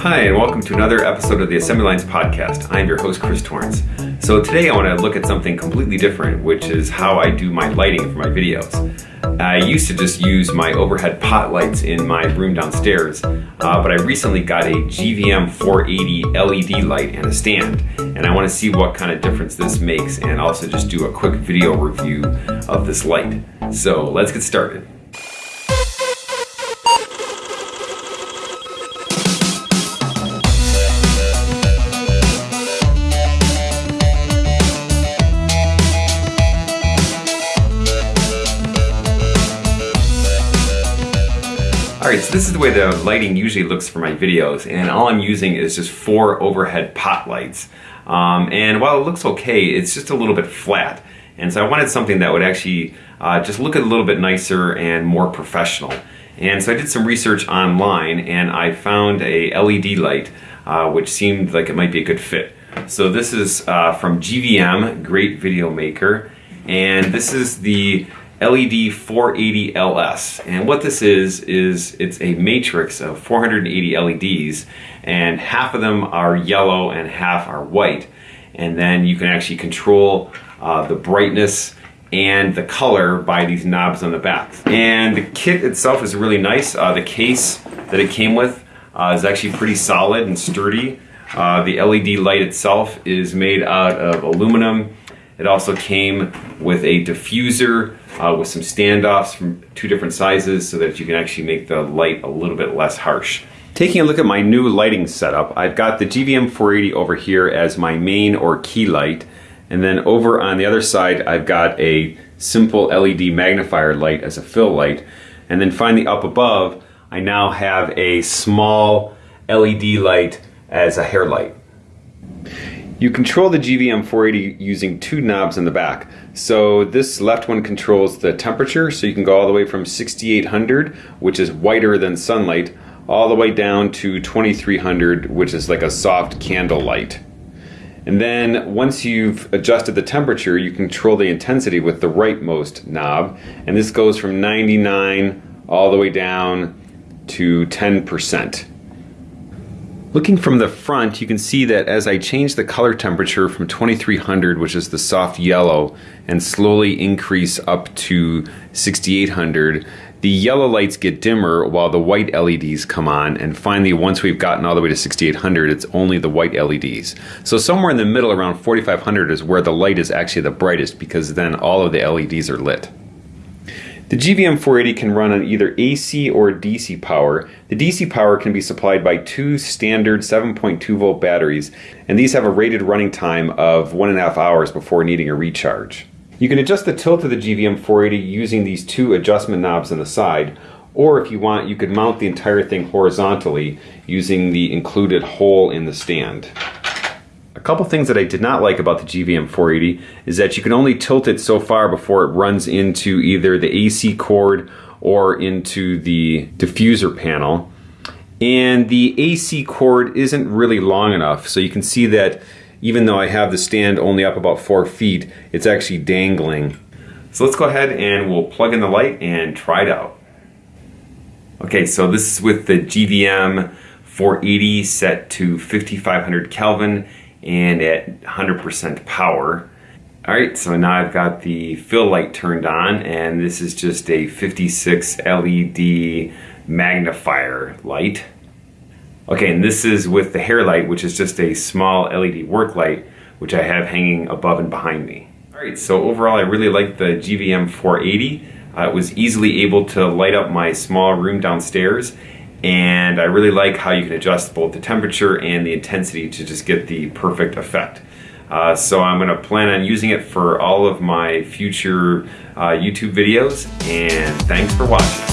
Hi, and welcome to another episode of the Assembly Lines Podcast. I'm your host, Chris Torrance. So today I want to look at something completely different, which is how I do my lighting for my videos. I used to just use my overhead pot lights in my room downstairs, uh, but I recently got a GVM 480 LED light and a stand, and I want to see what kind of difference this makes and also just do a quick video review of this light. So let's get started. Alright, so this is the way the lighting usually looks for my videos and all I'm using is just four overhead pot lights. Um, and while it looks okay, it's just a little bit flat. And so I wanted something that would actually uh, just look a little bit nicer and more professional. And so I did some research online and I found a LED light uh, which seemed like it might be a good fit. So this is uh, from GVM, great video maker, and this is the LED 480 LS. And what this is, is it's a matrix of 480 LEDs and half of them are yellow and half are white. And then you can actually control uh, the brightness and the color by these knobs on the back. And the kit itself is really nice. Uh, the case that it came with uh, is actually pretty solid and sturdy. Uh, the LED light itself is made out of aluminum. It also came with a diffuser uh, with some standoffs from two different sizes so that you can actually make the light a little bit less harsh. Taking a look at my new lighting setup, I've got the GVM 480 over here as my main or key light. And then over on the other side, I've got a simple LED magnifier light as a fill light. And then finally up above, I now have a small LED light as a hair light. You control the GVM 480 using two knobs in the back. So this left one controls the temperature, so you can go all the way from 6800, which is whiter than sunlight, all the way down to 2300, which is like a soft candle light. And then once you've adjusted the temperature, you control the intensity with the rightmost knob, and this goes from 99 all the way down to 10%. Looking from the front, you can see that as I change the color temperature from 2300, which is the soft yellow, and slowly increase up to 6800, the yellow lights get dimmer while the white LEDs come on, and finally once we've gotten all the way to 6800, it's only the white LEDs. So somewhere in the middle around 4500 is where the light is actually the brightest because then all of the LEDs are lit. The GVM 480 can run on either AC or DC power. The DC power can be supplied by two standard 7.2 volt batteries, and these have a rated running time of one and a half hours before needing a recharge. You can adjust the tilt of the GVM 480 using these two adjustment knobs on the side, or if you want, you could mount the entire thing horizontally using the included hole in the stand. A couple things that I did not like about the GVM 480 is that you can only tilt it so far before it runs into either the AC cord or into the diffuser panel. And the AC cord isn't really long enough, so you can see that even though I have the stand only up about four feet, it's actually dangling. So let's go ahead and we'll plug in the light and try it out. Okay, so this is with the GVM 480 set to 5500 Kelvin and at 100% power. All right, so now I've got the fill light turned on and this is just a 56 LED magnifier light. Okay, and this is with the hair light, which is just a small LED work light, which I have hanging above and behind me. All right, so overall I really like the GVM 480. Uh, it was easily able to light up my small room downstairs and I really like how you can adjust both the temperature and the intensity to just get the perfect effect. Uh, so I'm going to plan on using it for all of my future uh, YouTube videos and thanks for watching.